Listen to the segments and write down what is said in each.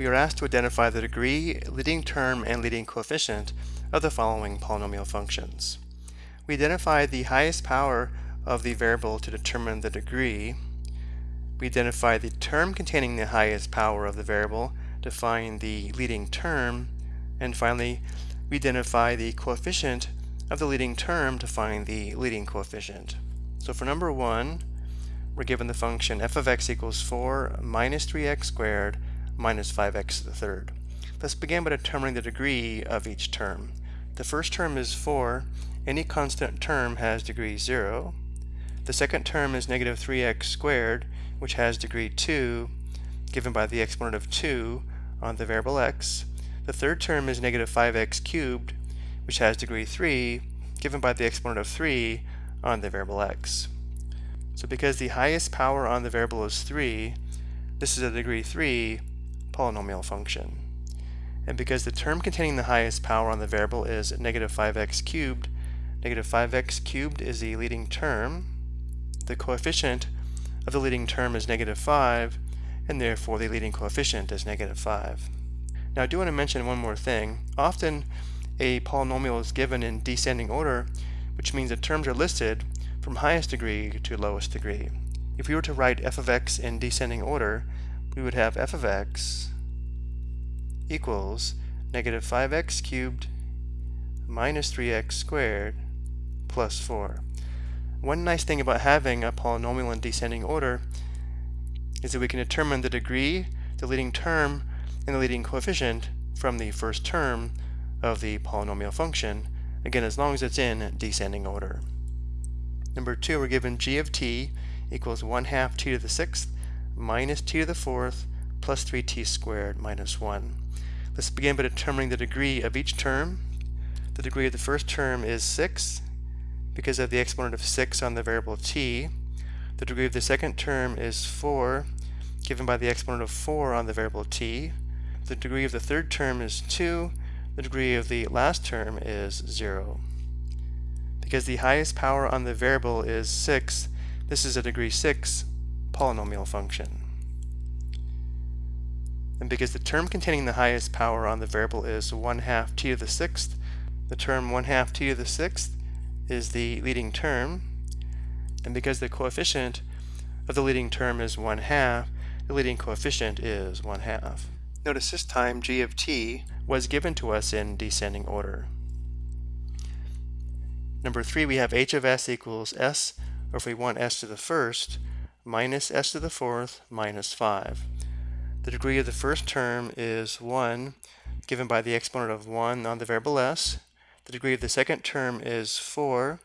we are asked to identify the degree, leading term, and leading coefficient of the following polynomial functions. We identify the highest power of the variable to determine the degree. We identify the term containing the highest power of the variable to find the leading term. And finally, we identify the coefficient of the leading term to find the leading coefficient. So for number one, we're given the function f of x equals 4 minus 3x squared minus 5x to the third. Let's begin by determining the degree of each term. The first term is 4. Any constant term has degree 0. The second term is negative 3x squared, which has degree 2, given by the exponent of 2 on the variable x. The third term is negative 5x cubed, which has degree 3, given by the exponent of 3 on the variable x. So because the highest power on the variable is 3, this is a degree 3 polynomial function. And because the term containing the highest power on the variable is negative 5x cubed, negative 5x cubed is the leading term. The coefficient of the leading term is negative 5, and therefore the leading coefficient is negative 5. Now I do want to mention one more thing. Often a polynomial is given in descending order, which means the terms are listed from highest degree to lowest degree. If we were to write f of x in descending order, we would have f of x equals negative 5x cubed minus 3x squared plus 4. One nice thing about having a polynomial in descending order is that we can determine the degree, the leading term, and the leading coefficient from the first term of the polynomial function, again as long as it's in descending order. Number two, we're given g of t equals 1 half t to the sixth minus t to the fourth plus 3t squared minus 1. Let's begin by determining the degree of each term. The degree of the first term is 6 because of the exponent of 6 on the variable t. The degree of the second term is 4 given by the exponent of 4 on the variable t. The degree of the third term is 2. The degree of the last term is 0. Because the highest power on the variable is 6, this is a degree 6 polynomial function. And because the term containing the highest power on the variable is 1 half t to the sixth, the term 1 half t to the sixth is the leading term. And because the coefficient of the leading term is 1 half, the leading coefficient is 1 half. Notice this time g of t was given to us in descending order. Number 3, we have h of s equals s, or if we want s to the first, minus s to the fourth minus 5. The degree of the first term is 1, given by the exponent of 1 on the variable s. The degree of the second term is 4,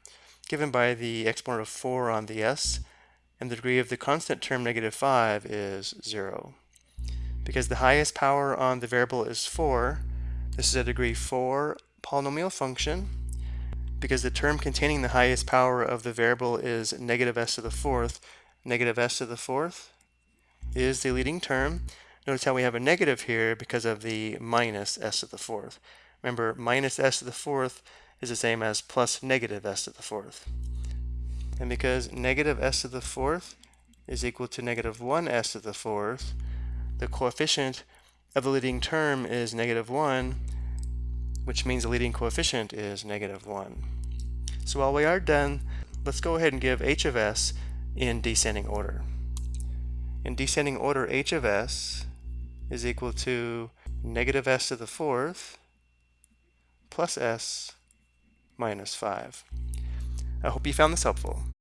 given by the exponent of 4 on the s. And the degree of the constant term, negative 5, is 0. Because the highest power on the variable is 4, this is a degree 4 polynomial function. Because the term containing the highest power of the variable is negative s to the fourth, negative s to the fourth is the leading term. Notice how we have a negative here because of the minus s to the fourth. Remember, minus s to the fourth is the same as plus negative s to the fourth. And because negative s to the fourth is equal to negative 1 s to the fourth, the coefficient of the leading term is negative 1, which means the leading coefficient is negative 1. So while we are done, let's go ahead and give h of s in descending order. In descending order, h of s is equal to negative s to the fourth plus s minus 5. I hope you found this helpful.